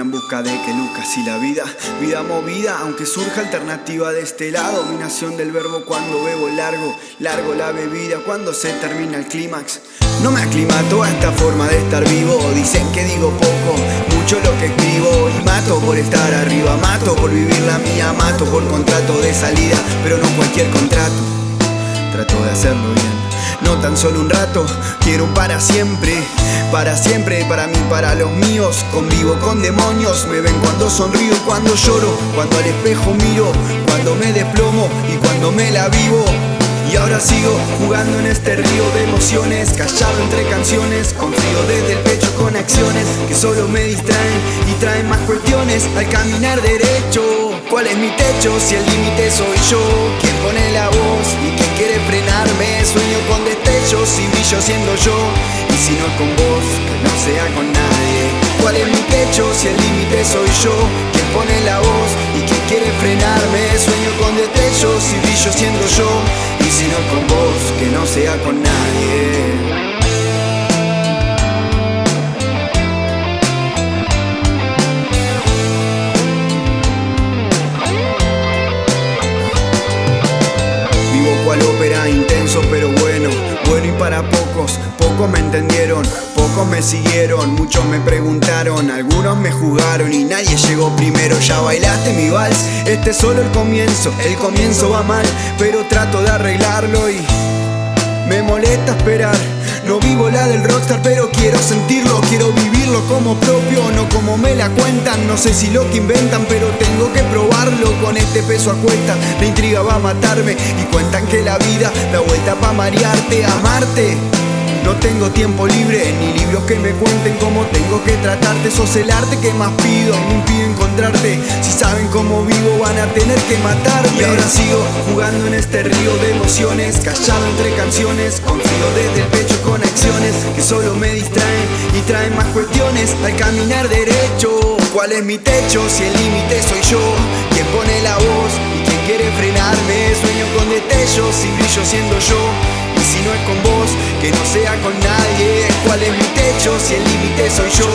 en busca de que luzca así la vida. Vida movida, aunque surja alternativa de este lado. Dominación del verbo cuando bebo largo Largo la bebida cuando se termina el clímax. No me aclimato a esta forma de estar vivo. Dicen que digo poco, mucho lo que escribo. Y mato por estar arriba, mato por vivir la mía Mato por contrato de salida, pero no cualquier contrato Trato de hacerlo bien no tan solo un rato, quiero para siempre, para siempre, para mí, para los míos. Convivo con demonios, me ven cuando sonrío cuando lloro, cuando al espejo miro, cuando me desplomo y cuando me la vivo. Y ahora sigo jugando en este río de emociones, callado entre canciones, con frío desde el pecho con acciones que solo me distraen y traen más cuestiones al caminar derecho. ¿Cuál es mi techo si el límite soy yo? ¿Quién pone la voz y quién quiere frenarme? Sueño con destellos y brillo siendo yo. Y si no es con vos, que no sea con nadie. ¿Cuál es mi techo si el límite soy yo? ¿Quién pone la voz y quién quiere frenarme? Sueño con destellos y brillo siendo yo. Y si no es con vos, que no sea con nadie. Pocos, me entendieron, pocos me siguieron, muchos me preguntaron, algunos me jugaron y nadie llegó primero. Ya bailaste mi vals, este es solo el comienzo, el comienzo va mal, pero trato de arreglarlo y me molesta esperar. No vivo la del rockstar, pero quiero sentirlo, quiero vivirlo como propio, no como me la cuentan. No sé si lo que inventan, pero tengo que probarlo. Con este peso a cuesta, la intriga va a matarme. Y cuentan que la vida da vuelta para marearte, amarte. No tengo tiempo libre, ni libros que me cuenten cómo tengo que tratarte. Sos el arte que más pido, me impide encontrarte. Si saben cómo vivo, van a tener que matarme. Y ahora sigo jugando en este río de emociones, callado entre canciones, con frío desde el pecho, con acciones que solo me distraen y traen más cuestiones al caminar derecho. ¿Cuál es mi techo si el límite soy yo? ¿Quién pone la voz y quién quiere frenarme? Sueño con destellos y brillo siendo yo. Y si no es con vos, que no sea con nadie ¿Cuál es mi techo si el límite soy yo?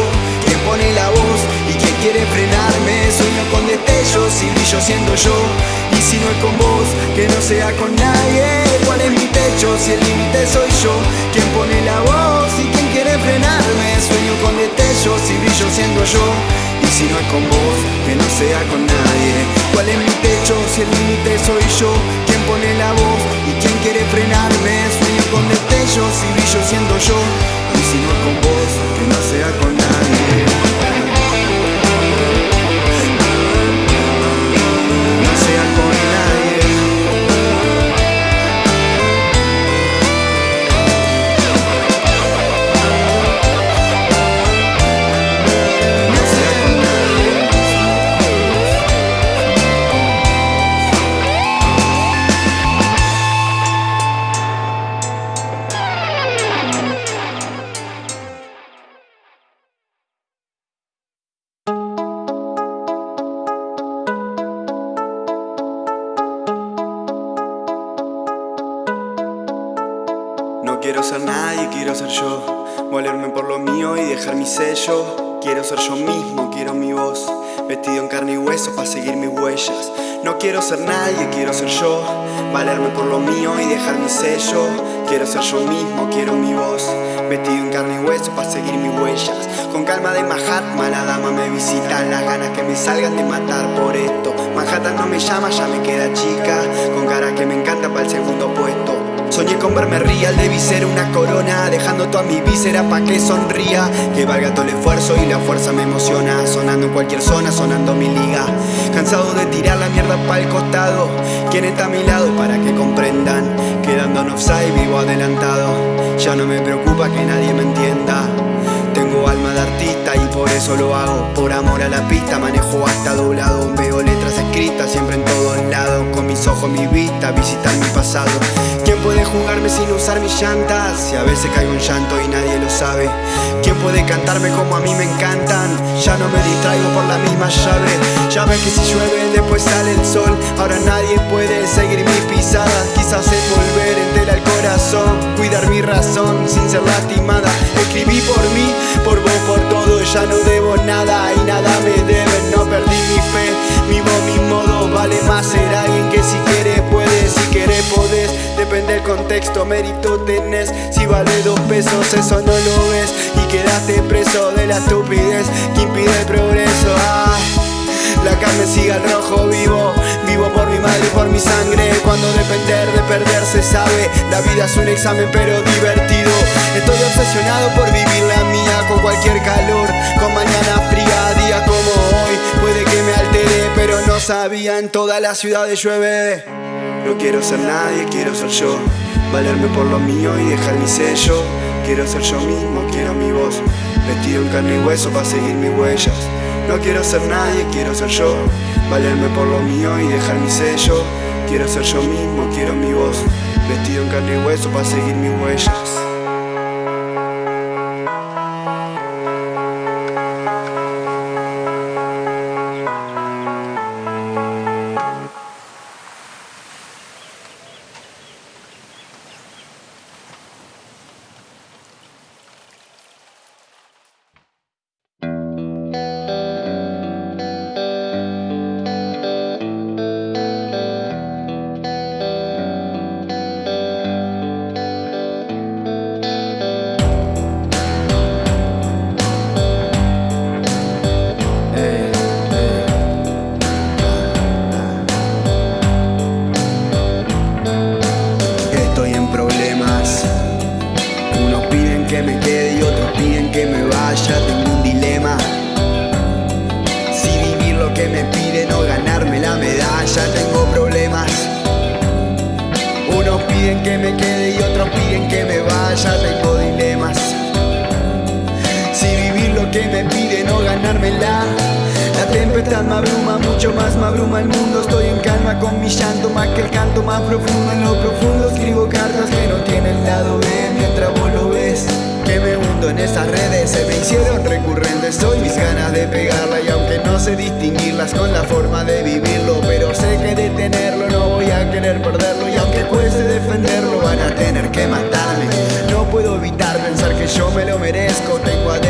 Quien pone la voz y quien quiere frenarme Sueño con destellos y brillo siendo yo Y si no es con vos, que no sea con nadie ¿Cuál es mi techo si el límite soy yo? Quien pone la voz y quien quiere frenarme Sueño con destellos y brillo siendo yo y si no es con vos, que no sea con nadie ¿Cuál es mi techo si el límite soy yo? ¿Quién pone la voz y quién quiere frenarme? Sueño con destellos y brillo siendo yo. Y si no es con vos, que no sea con nadie ser nadie, quiero ser yo. Valerme por lo mío y dejar mi sello. Quiero ser yo mismo, quiero mi voz. Vestido en carne y hueso para seguir mis huellas. No quiero ser nadie, quiero ser yo. Valerme por lo mío y dejar mi sello. Quiero ser yo mismo, quiero mi voz. Vestido en carne y hueso para seguir mis huellas. Con calma de Mahatma, la dama me visita. Las ganas que me salgan de matar por esto. Manhattan no me llama, ya me queda chica. Con cara que me encanta para el segundo puesto. Soñé con verme real, debí ser una corona Dejando toda mi víscera pa' que sonría. Que valga todo el esfuerzo y la fuerza me emociona Sonando en cualquier zona, sonando mi liga. Cansado de tirar la mierda pa'l costado ¿Quién está a mi lado para que comprendan? Quedando en offside, vivo adelantado. Ya no me preocupa que nadie me entienda. Tengo alma de artista y por eso lo hago Por amor a la pista manejo hasta doblado. Veo letras escritas siempre en todos lados mis ojos, mi vista, visitar mi pasado. ¿Quién puede jugarme sin usar mis llantas? Si a veces caigo en llanto y nadie lo sabe. ¿Quién puede cantarme como a mí me encantan? Ya no me distraigo por la misma llave. Ya ves que si llueve después sale el sol. Ahora nadie puede seguir mis pisadas Quizás envolver entera el corazón. Cuidar mi razón sin ser lastimada. Escribí por mí, por vos, por ya no debo nada y nada me deben. No perdí mi fe, vivo mi modo. Vale más ser alguien que si quieres puedes, si quieres podés. Depende del contexto, mérito tenés. Si vale dos pesos, eso no lo ves. Y quedaste preso de la estupidez que impide el progreso. Ah, la carne sigue al rojo vivo, vivo por mi madre y por mi sangre. Cuando depender de perder se sabe, la vida es un examen pero divertido. Estoy obsesionado por vivir la mía con cualquier calor, con mañana fría, día como hoy. Puede que me altere, pero no sabía en toda la ciudad de llueve. No quiero ser nadie, quiero ser yo. Valerme por lo mío y dejar mi sello. Quiero ser yo mismo, quiero mi voz. Vestido en carne y hueso para seguir mis huellas. No quiero ser nadie, quiero ser yo. Valerme por lo mío y dejar mi sello. Quiero ser yo mismo, quiero mi voz. Vestido en carne y hueso para seguir mis huellas. Que me piden o ganármela. La tempestad me abruma, mucho más me abruma el mundo. Estoy en calma con mi llanto, más que el canto más profundo. En lo profundo escribo cartas que no tienen lado B. Mientras vos lo ves, que me hundo en esas redes. Se me hicieron recurrentes hoy mis ganas de pegarla. Y aunque no sé distinguirlas con la forma de vivirlo Pero sé que de tenerlo no voy a querer perderlo. Y aunque cueste defenderlo van a tener que matarme. No puedo evitar pensar que yo me lo merezco. Tengo adentro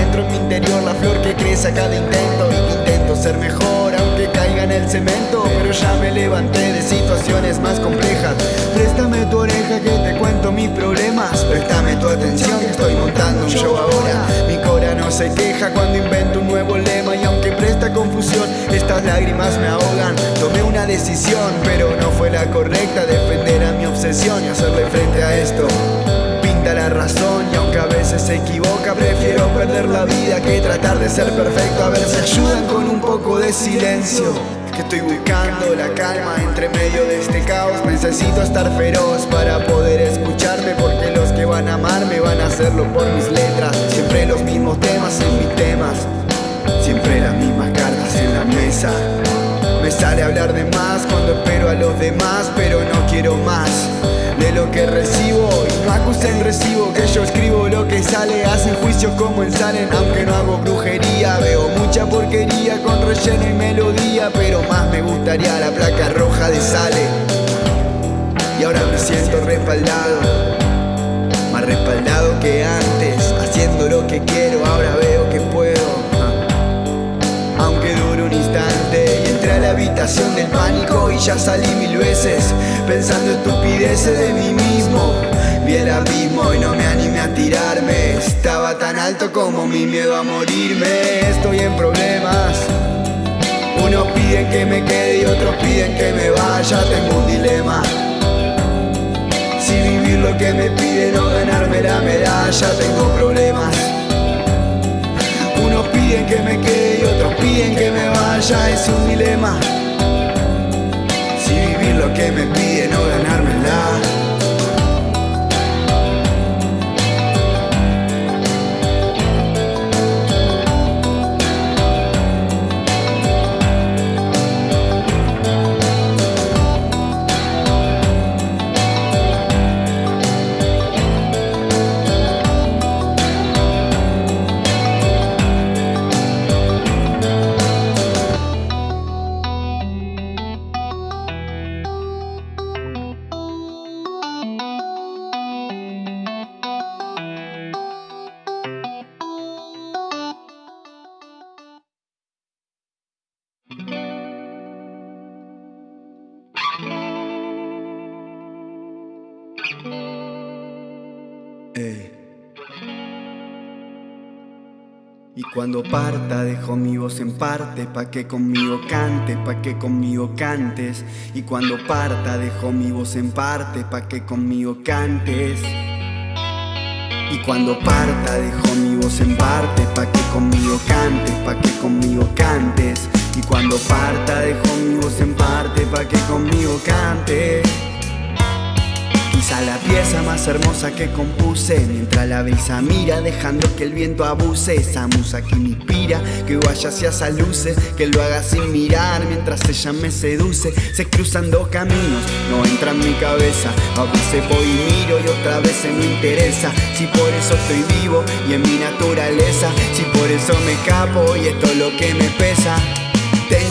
cada intento intento ser mejor aunque caiga en el cemento Pero ya me levanté de situaciones más complejas. Préstame tu oreja que te cuento mis problemas. Préstame tu atención que estoy montando un show ahora. Mi cora no se queja cuando invento un nuevo lema Y aunque presta confusión, estas lágrimas me ahogan. Tomé una decisión, pero no fue la correcta Defender a mi obsesión y hacerle frente a esto. Pinta la razón a veces se equivoca prefiero perder la vida que tratar de ser perfecto. A ver si ayudan con un poco de silencio. Que estoy buscando la calma entre medio de este caos. Necesito estar feroz para poder escucharme porque los que van a amarme van a hacerlo por mis letras. Siempre los mismos temas en mis temas. Siempre las mismas cartas en la mesa. Me sale hablar de más cuando espero a los demás, pero no quiero más que recibo. Y no acusen recibo que yo escribo lo que sale. Hacen juicios como en salen, aunque no hago brujería. Veo mucha porquería con relleno y melodía, pero más me gustaría la placa roja de sale. Y ahora me siento respaldado, más respaldado que antes, haciendo lo que quiero. Ahora veo que puedo habitación del pánico y ya salí mil veces Pensando estupideces de mí mismo. Vi el abismo y no me animé a tirarme. Estaba tan alto como mi miedo a morirme. Estoy en problemas. Unos piden que me quede y otros piden que me vaya. Tengo un dilema. Si vivir lo que me piden o ganarme la medalla Tengo problemas. Unos piden que me quede piden que me vaya, es un dilema. Si vivir lo que me piden o cuando parta dejo mi voz en parte pa' que conmigo cantes, pa' que conmigo cantes. Y cuando parta dejo mi voz en parte pa' que conmigo cantes. Y cuando parta dejo mi voz en parte pa' que conmigo cantes, pa' que conmigo cantes. Y cuando parta dejo mi voz en parte pa' que conmigo cantes. Quizá la pieza más hermosa que compuse. Mientras la brisa mira dejando que el viento abuse. Esa musa que me inspira, que vaya hacia esa luces. Que lo haga sin mirar mientras ella me seduce. Se cruzan dos caminos, no entra en mi cabeza. A veces voy y miro y otra vez se me interesa. Si por eso estoy vivo y en mi naturaleza. Si por eso me escapo y esto es lo que me pesa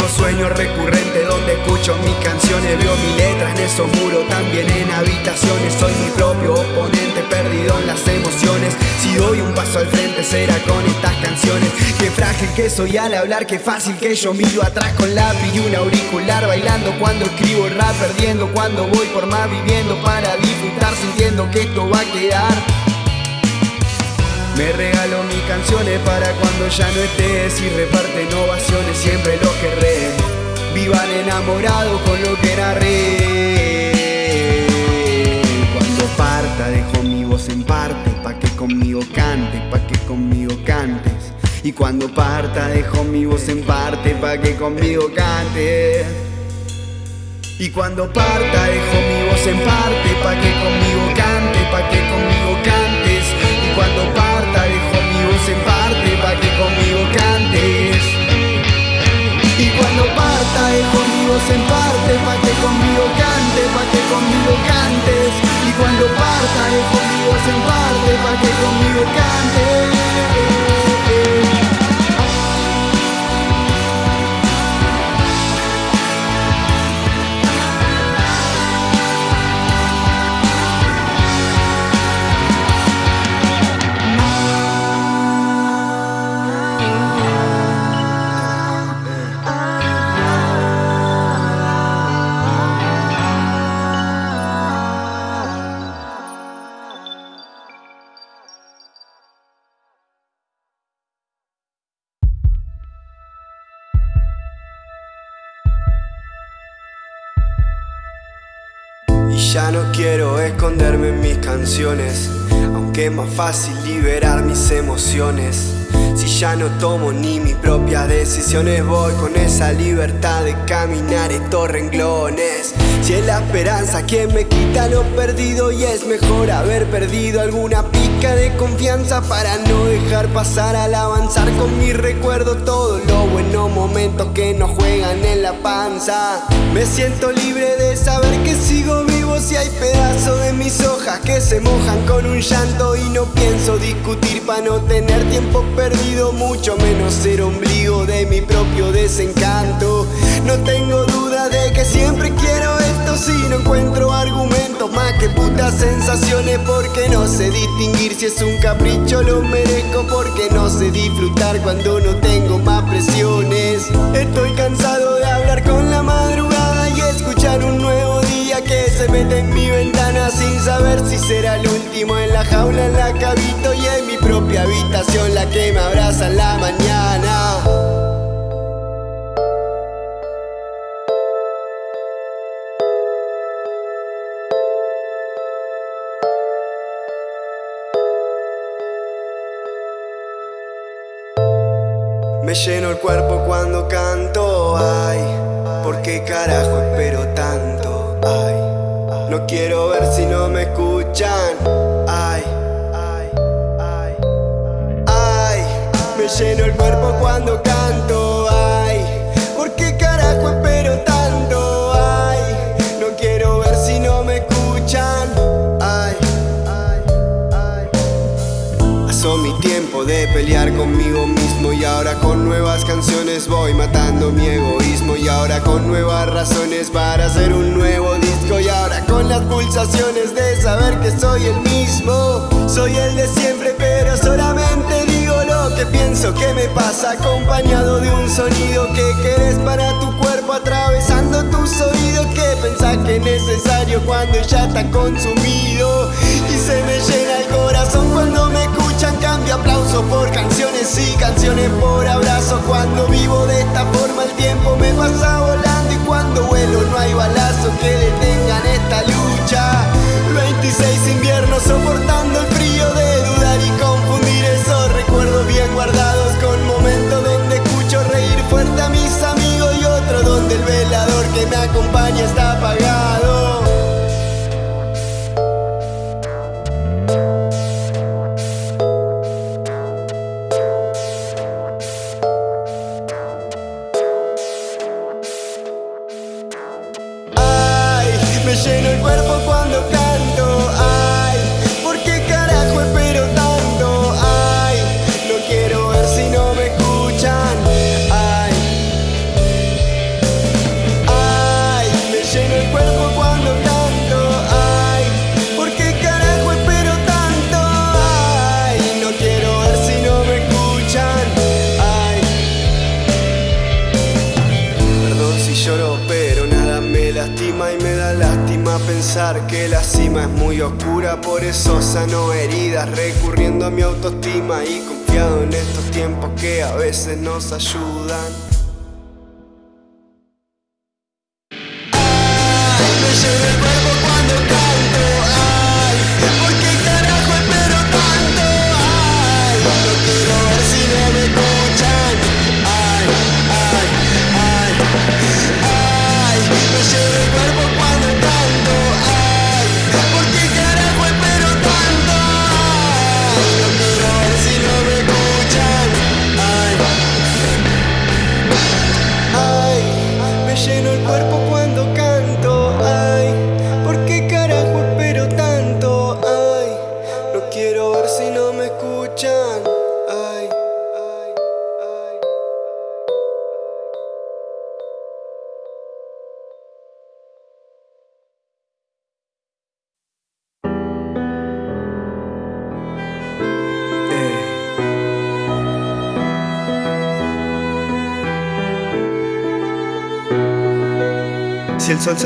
tengo sueños recurrentes donde escucho mis canciones Veo mi letra en esos muros, también en habitaciones. Soy mi propio oponente, perdido en las emociones. Si doy un paso al frente será con estas canciones. Qué frágil que soy al hablar, qué fácil que yo miro atrás con lápiz y un auricular Bailando. Cuando escribo rap, perdiendo. Cuando voy por más viviendo Para disfrutar sintiendo que esto va a quedar me regalo mis canciones para cuando ya no estés y reparten ovaciones, siempre lo querré. Vivan enamorados con lo que narré. Cuando parta dejo mi voz en parte, pa' que conmigo cantes, pa' que conmigo cantes. Y cuando parta dejo mi voz en parte, pa' que conmigo cantes. Y cuando parta dejo mi voz en parte, pa' que conmigo cantes, pa' que conmigo cantes. En parte pa' que conmigo cantes. Y cuando parta mi voz en parte pa' que conmigo cantes, pa' que conmigo cantes. Y cuando parta mi voz en parte pa' que conmigo cantes aunque es más fácil liberar mis emociones. Si ya no tomo ni mis propias decisiones, voy con esa libertad de caminar estos renglones. Si es la esperanza quien me quita lo perdido, y es mejor haber perdido alguna de confianza para no dejar pasar al avanzar con mi recuerdo todos los buenos momentos que nos juegan en la panza. Me siento libre de saber que sigo vivo si hay pedazos de mis hojas que se mojan con un llanto y no pienso discutir para no tener tiempo perdido, mucho menos ser ombligo de mi propio desencanto. No tengo duda de que siempre quiero esto si no encuentro argumentos más que putas sensaciones porque no sé distinguir si es un capricho lo merezco porque no sé disfrutar cuando no tengo más presiones. Estoy cansado de hablar con la madrugada y escuchar un nuevo día que se mete en mi ventana sin saber si será el último en la jaula, en la que habito y en mi propia habitación la que me abraza en la mañana. Me lleno el cuerpo cuando canto, ay, ¿por qué carajo espero tanto? Ay, no quiero ver si no me escuchan, ay, ay, ay, ay, me lleno el cuerpo cuando canto, ay, ¿por qué carajo espero tanto? Ay, no quiero ver si no me escuchan, ay, ay, ay. Pasó mi tiempo de pelear conmigo mismo y ahora con nuevas canciones voy matando mi egoísmo. Y ahora con nuevas razones para hacer un nuevo disco. Y ahora con las pulsaciones de saber que soy el mismo. Soy el de siempre pero solamente digo lo que pienso que me pasa. Acompañado de un sonido que querés para tu cuerpo. Atravesando tus oídos que pensás que es necesario cuando ya está consumido. Y se me llena el corazón aplausos por canciones y canciones por abrazos. Cuando vivo de esta forma el tiempo me pasa volando y cuando vuelo no hay balazo que detengan esta lucha. Oscura. Por eso sano heridas, recurriendo a mi autoestima y confiado en estos tiempos que a veces nos ayudan.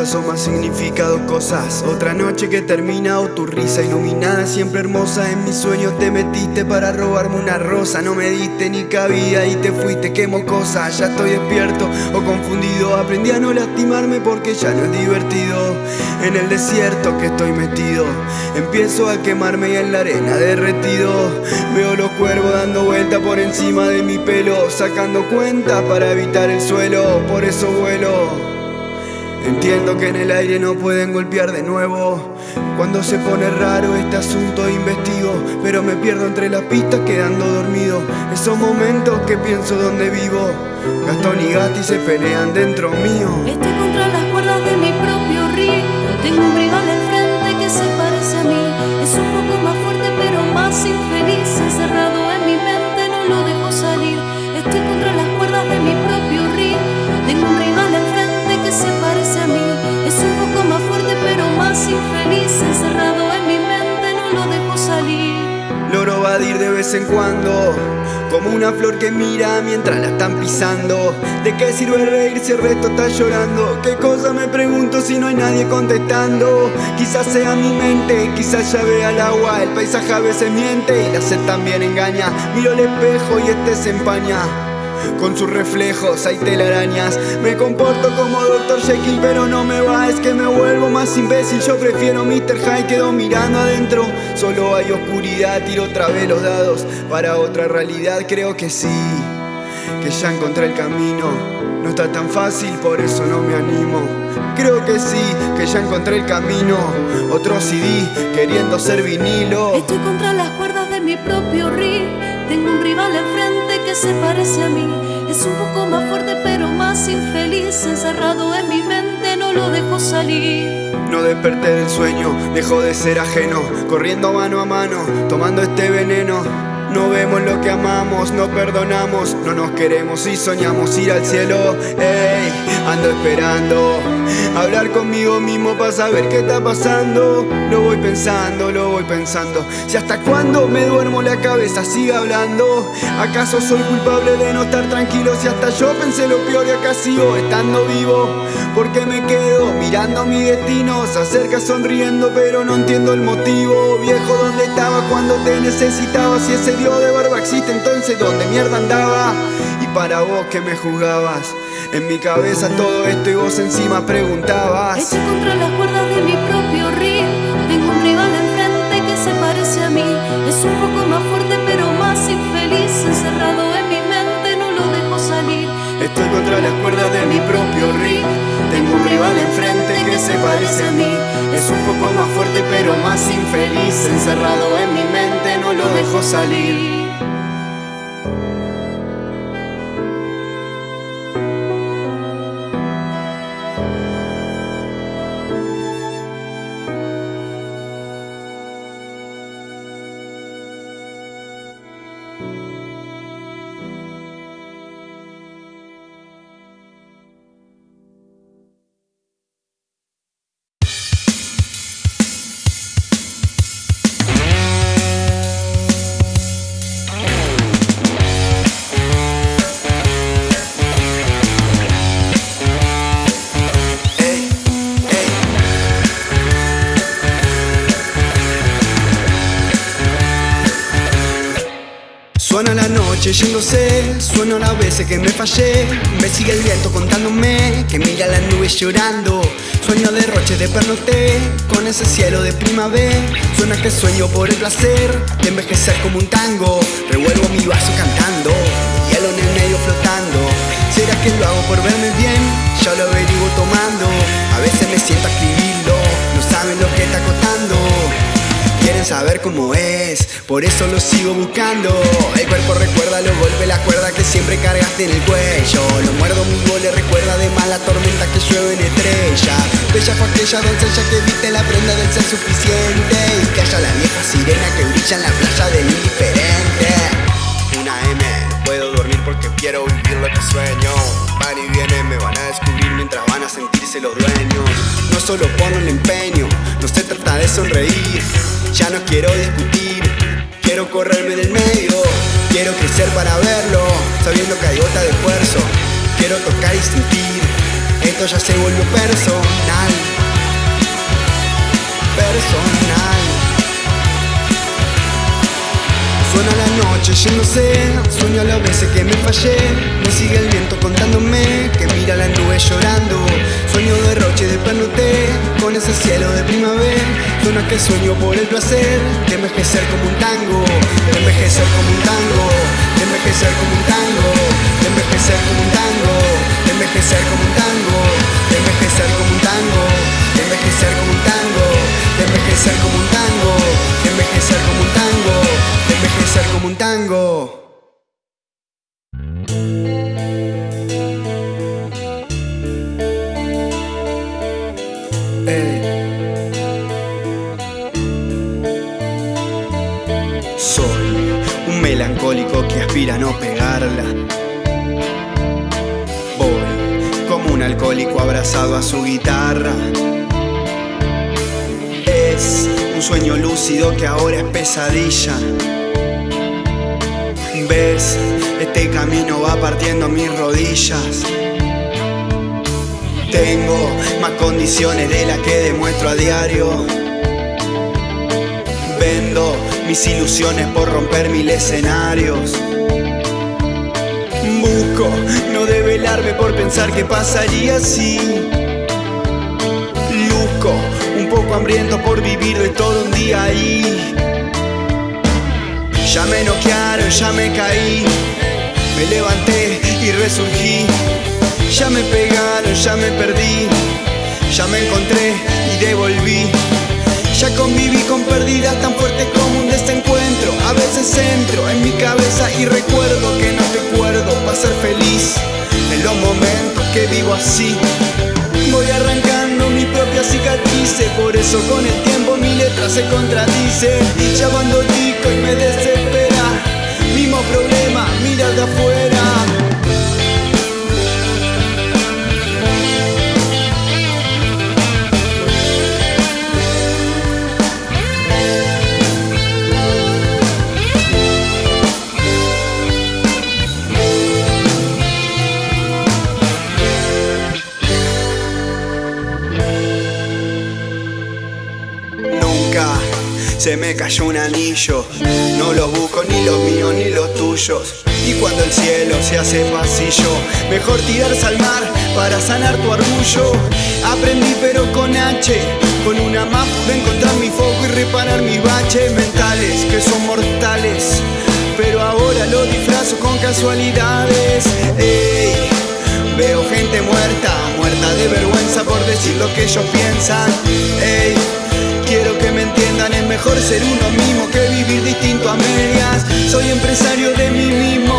Asoma significa dos cosas. Otra noche que termina o tu risa iluminada Siempre hermosa. En mis sueños te metiste para robarme una rosa. No me diste ni cabida y te fuiste, quemo cosas Ya estoy despierto o confundido. Aprendí a no lastimarme porque ya no es divertido. En el desierto que estoy metido Empiezo a quemarme y en la arena derretido. Veo los cuervos dando vuelta por encima de mi pelo Sacando cuentas para evitar el suelo. Por eso vuelo Entiendo que en el aire no pueden golpear de nuevo. Cuando se pone raro este asunto investigo, pero me pierdo entre las pistas quedando dormido. Esos momentos que pienso donde vivo. Gastón y Gatti se pelean dentro mío. Estoy contra las cuerdas de mi propio ring. Tengo un Logro vadir de vez en cuando, como una flor que mira mientras la están pisando. ¿De qué sirve reír si el resto está llorando? ¿Qué cosa me pregunto si no hay nadie contestando? Quizás sea mi mente, quizás ya vea el agua. El paisaje a veces miente y la sed también engaña. Miro el espejo y este se empaña. Con sus reflejos hay telarañas. Me comporto como Dr. Jekyll pero no me va. Es que me vuelvo más imbécil. Yo prefiero Mr. Hyde Quedo mirando adentro. Solo hay oscuridad Tiro otra vez los dados Para otra realidad. Creo que sí Que ya encontré el camino. No está tan fácil por eso no me animo. Creo que sí, que ya encontré el camino. Otro CD queriendo ser vinilo. Estoy contra las cuerdas de mi propio ring. Tengo un rival enfrente que se parece a mí. Es un poco más fuerte pero más infeliz. Encerrado en mi mente no lo dejo salir. No desperté del sueño, dejó de ser ajeno, corriendo mano a mano, tomando este veneno. No vemos lo que amamos, no perdonamos, no nos queremos y soñamos ir al cielo. Ey, ando esperando hablar conmigo mismo para saber qué está pasando. Lo voy pensando, lo voy pensando. Si hasta cuándo me duermo la cabeza sigue hablando. ¿Acaso soy culpable de no estar tranquilo? Si hasta yo pensé lo peor y acá sigo estando vivo. Porque me quedo mirando mi destino. Se acerca sonriendo, pero no entiendo el motivo. Viejo, ¿dónde estaba cuando te necesitaba? Si ese Dios de barba existe entonces donde mierda andaba Y para vos que me juzgabas En mi cabeza todo esto y vos encima preguntabas. Hecho contra las cuerdas de mi propio ring Tengo un rival enfrente que se parece a mí. Es un poco más fuerte pero más infeliz. Encerrado en mi mente no lo dejo salir. Estoy contra las cuerdas de mi propio ring Un rival enfrente que se parece a mí. Es un poco más fuerte pero más infeliz. Encerrado en mi mente no lo dejo salir noche yéndose, suena las veces que me fallé. Me sigue el viento contándome que mira las nubes llorando. Sueño derroche de pernoté con ese cielo de primavera. Suena que sueño por el placer de envejecer como un tango. Revuelvo mi vaso cantando, hielo en el medio flotando. ¿Será que lo hago por verme bien? Ya lo averiguo tomando. A veces me siento a no saben lo que está costando Quieren saber cómo es, por eso lo sigo buscando. El cuerpo recuerda los golpes, la cuerda que siempre cargaste en el cuello. Lo muerdo mi le recuerda de la tormenta que llueve en estrella. Bella fue aquella doncella que viste la prenda del ser suficiente Y calla la vieja sirena que brilla en la playa del indiferente. Una M, no puedo dormir porque quiero vivir lo que sueño. Van y vienen, me van a descubrir mientras van a sentirse los dueños. No solo pongo el empeño, no se trata de sonreír Ya no quiero discutir, quiero correrme del medio Quiero crecer para verlo, sabiendo que hay gota de esfuerzo Quiero tocar y sentir, esto ya se volvió personal Personal Suena la noche yéndose, sueño las veces que me fallé. Me sigue el viento contándome que mira la nube llorando. Sueño derroche de pernoté con ese cielo de primavera. Suena que sueño por el placer de envejecer como un tango De envejecer como un tango, de envejecer como un tango De envejecer como un tango, de envejecer como un tango De envejecer como un tango, de envejecer como un tango Envejecer como un tango, envejecer como un tango envejecer como un tango Ey. Soy un melancólico que aspira a no pegarla. Voy como un alcohólico abrazado a su guitarra. Un sueño lúcido que ahora es pesadilla. Ves, este camino va partiendo mis rodillas. Tengo más condiciones de las que demuestro a diario. Vendo mis ilusiones por romper mil escenarios. Busco no develarme por pensar que pasaría así. Hambriento por vivir de todo un día ahí. Ya me noquearon, ya me caí. Me levanté y resurgí. Ya me pegaron, ya me perdí. Ya me encontré y devolví. Ya conviví con pérdidas tan fuertes como un desencuentro. A veces entro en mi cabeza y recuerdo que no recuerdo para ser feliz. En los momentos que vivo así, voy arrancando mi propia cicatriz. Por eso con el tiempo mi letra se contradice. Ya cuando y me desespera, mismo problema, mira de afuera. Se me cayó un anillo. No los busco ni los míos ni los tuyos. Y cuando el cielo se hace pasillo, mejor tirarse al mar para sanar tu orgullo. Aprendí pero con H, con una más pude encontrar mi foco y reparar mis baches mentales que son mortales. Pero ahora lo disfrazo con casualidades. Ey. Veo gente muerta, muerta de vergüenza por decir lo que ellos piensan. Ey, quiero que me es mejor ser uno mismo que vivir distinto a medias. Soy empresario de mí mismo.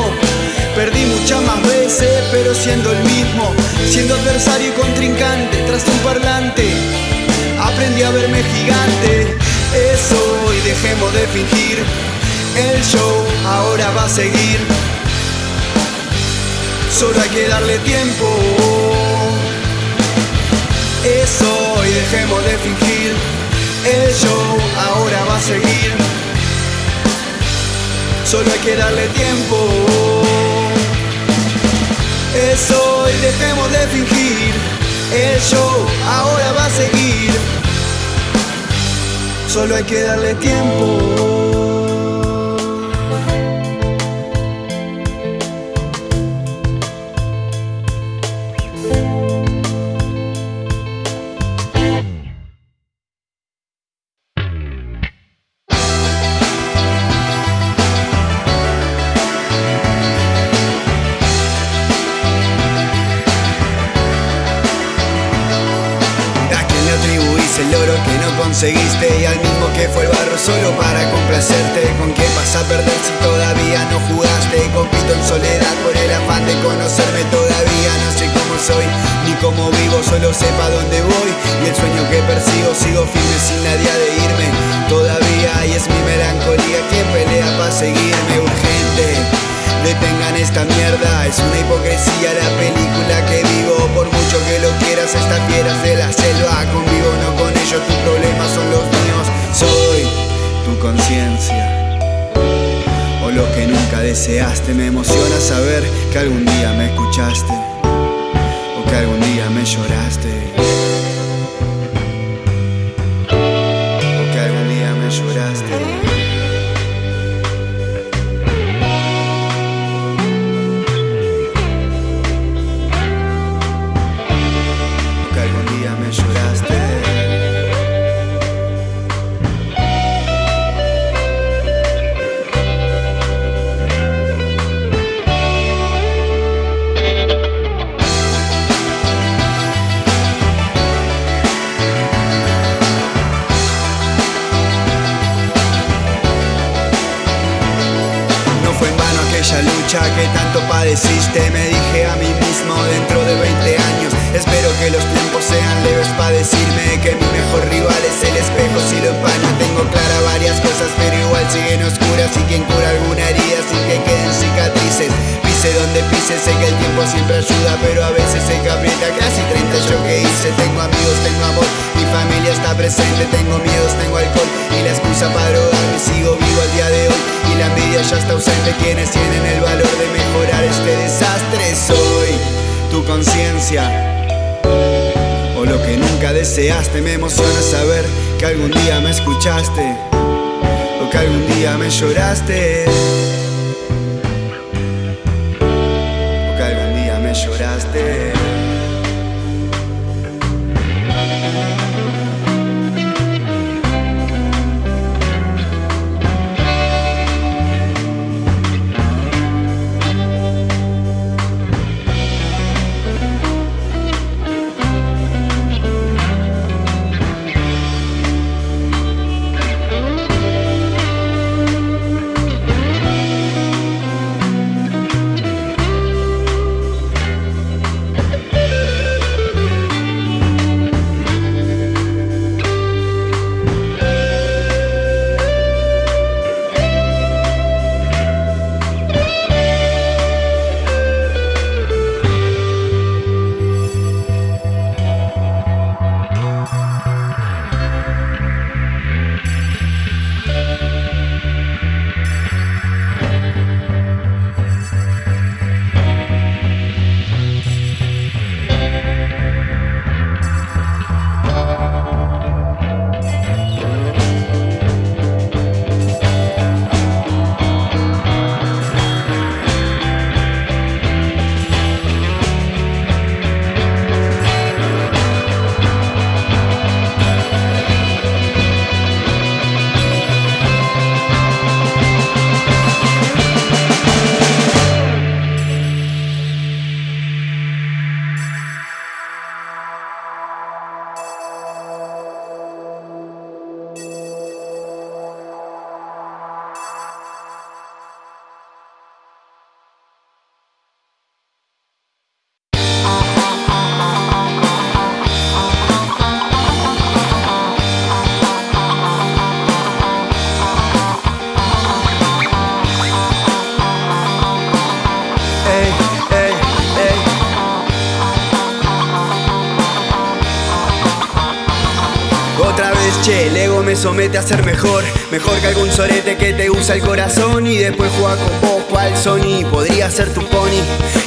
Perdí muchas más veces, pero siendo el mismo, siendo adversario y contrincante tras un parlante. Aprendí a verme gigante, eso y dejemos de fingir. El show ahora va a seguir. Solo hay que darle tiempo. Eso y dejemos de fingir. El show ahora va a seguir. Solo hay que darle tiempo. Eso y dejemos de fingir. El show ahora va a seguir. Solo hay que darle tiempo. Es una hipocresía la película que vivo Por mucho que lo quieras, estas fieras de la selva Convivo, no con ellos, tus problemas son los míos. Soy tu conciencia. O lo que nunca deseaste. Me emociona saber que algún día me escuchaste. O que algún día me lloraste siempre ayuda Pero a veces se aprieta casi 30 yo que hice Tengo amigos, tengo amor, mi familia está presente Tengo miedos, tengo alcohol. Y la excusa para drogarme Sigo vivo al día de hoy. La envidia ya está ausente Quienes tienen el valor de mejorar este desastre Soy. Tu conciencia O lo que nunca deseaste. Me emociona saber que algún día me escuchaste O que algún día me lloraste somete a ser mejor. Mejor que algún sorete que te usa el corazón Y después juega con vos cual Sony. Podría ser tu pony.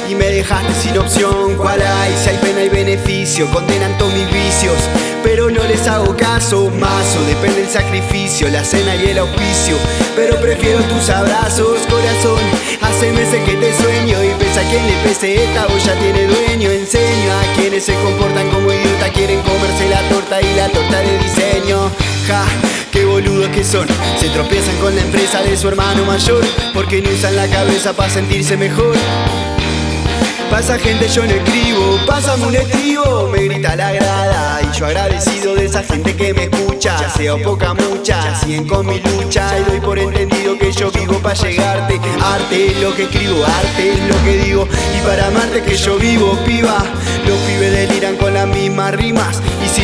Y me dejaste sin opción, ¿cuál hay? Si hay pena y beneficio, condenan todos mis vicios. Pero no les hago caso, mazo, depende el sacrificio, la cena y el auspicio, pero prefiero tus abrazos, corazón, hace meses que te sueño y pese a quien le pese esta voz ya tiene dueño, enseño a quienes se comportan como idiota, quieren comerse la torta y la torta de diseño, ja, qué boludos que son, se tropiezan con la empresa de su hermano mayor, porque no usan la cabeza para sentirse mejor. Pasa gente, yo no escribo, pásame un estribo, me grita la grada. Y yo agradecido de esa gente que me escucha Sea poca, mucha, siguen con mi lucha. Y doy por entendido que yo vivo para llegarte. Arte es lo que escribo, arte es lo que digo. Y para amarte que yo vivo, piba. Los pibes deliran con las mismas rimas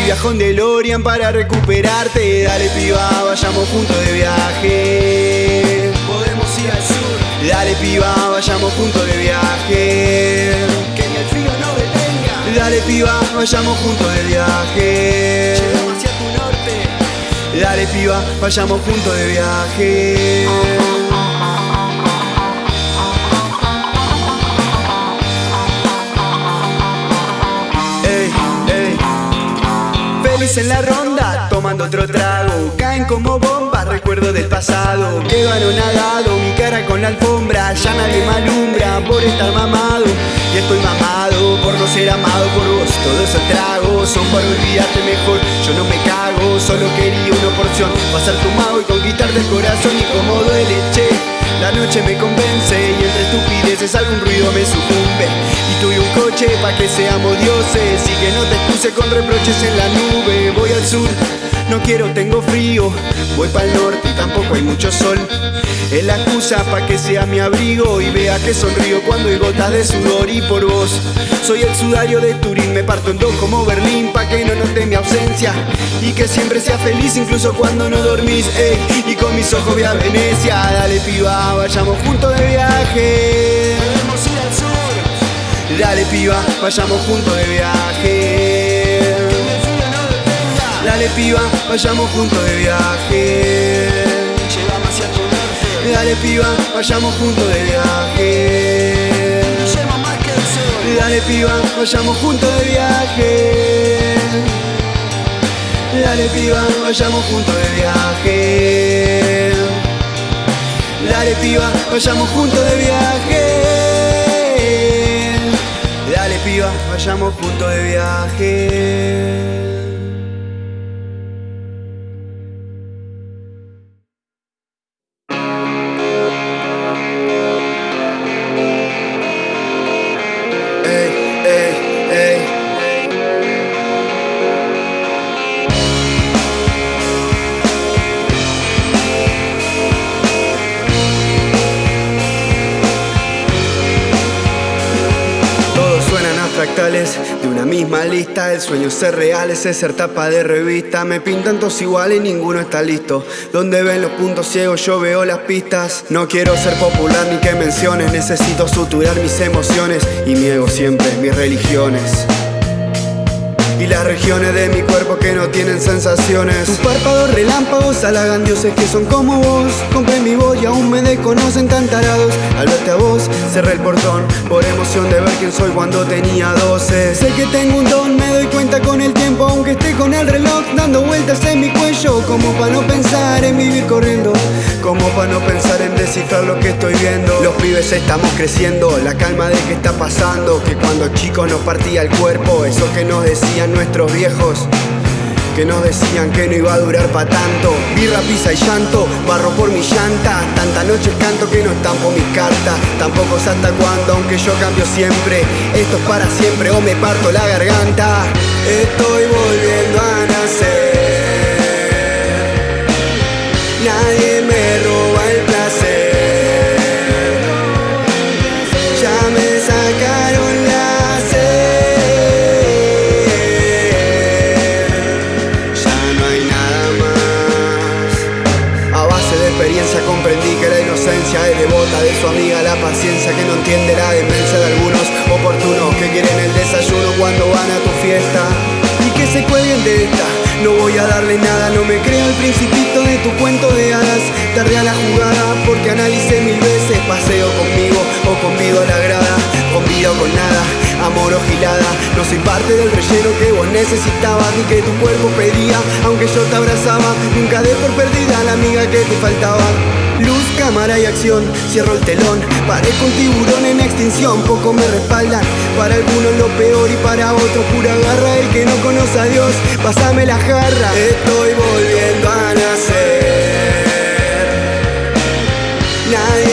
Viajo en DeLorean para recuperarte. Dale piba, vayamos juntos de viaje. Podemos ir al sur. Dale piba, vayamos juntos de viaje. Que ni el frío no detenga. Dale piba, vayamos juntos de viaje. Llegamos hacia tu norte. Dale piba, vayamos juntos de viaje En la ronda, tomando otro trago. Caen como bombas, recuerdo del pasado. Quedo anonadado, mi cara con la alfombra. Ya nadie me por estar mamado. Y estoy mamado por no ser amado por vos. Todos esos tragos son para olvidarte mejor. Yo no me cago, solo quería una porción. Pasar tu mago y conquistarte el corazón Y como duele, che la noche me convence y entre estupideces algún ruido me sucumbe. Y tuve un coche pa' que seamos dioses Y que no te excuse con reproches en la nube. Voy al sur, no quiero, tengo frío. Voy para el norte y tampoco hay mucho sol Es la excusa pa' que sea mi abrigo Y vea que sonrío cuando hay gotas de sudor Y por vos, soy el sudario de Turín Me parto en dos como Berlín pa' que no note mi ausencia Y que siempre sea feliz incluso cuando no dormís ey, Y con mis ojos voy a Venecia Dale piba, vayamos juntos de viaje. Dale piba, vayamos juntos de viaje. Dale piba, vayamos juntos de viaje Dale piba, vayamos juntos de viaje. Dale piba, vayamos juntos de viaje. Dale piba, vayamos juntos de viaje. Dale piba, vayamos juntos de viaje. Dale piba, vayamos juntos de viaje de una misma lista. El sueño ser real es ser tapa de revista. Me pintan todos iguales y ninguno está listo. Donde ven los puntos ciegos, yo veo las pistas. No quiero ser popular ni que menciones. Necesito suturar mis emociones y mi ego siempre, mis religiones. Y las regiones de mi cuerpo que no tienen sensaciones. Tus párpados relámpagos halagan dioses que son como vos. Compré mi voz y aún me desconocen tan tarados. Al verte a vos cerré el portón Por emoción de ver quién soy cuando tenía 12 Sé que tengo un don, me doy cuenta con el tiempo Aunque esté con el reloj dando vueltas en mi cuello Como para no pensar en vivir corriendo Como para no pensar en descifrar lo que estoy viendo. Los pibes estamos creciendo, la calma de que está pasando Que cuando chicos nos partía el cuerpo Eso que nos decían nuestros viejos que nos decían que no iba a durar pa' tanto. Birra, pizza y llanto, barro por mi llanta Tanta noches canto que no estampo mis cartas Tampoco sé hasta cuándo, aunque yo cambio siempre Esto es para siempre o me parto la garganta. Estoy volviendo a nacer entiende la demencia de algunos oportunos que quieren el desayuno cuando van a tu fiesta y que se cuelguen de esta. No voy a darle nada, no me creo el principito de tu cuento de hadas. Tardé a la jugada porque analicé mil veces, paseo conmigo o conmigo a la grada con vida o con nada, amor o gilada. No soy parte del relleno que vos necesitabas ni que tu cuerpo pedía, aunque yo te abrazaba. Nunca dé por perdida la amiga que te faltaba. Luz, cámara y acción, cierro el telón, parezco un tiburón en extinción, poco me respaldan, para algunos lo peor y para otros pura garra, el que no conoce a Dios, pasame la jarra, estoy volviendo a nacer. Nadie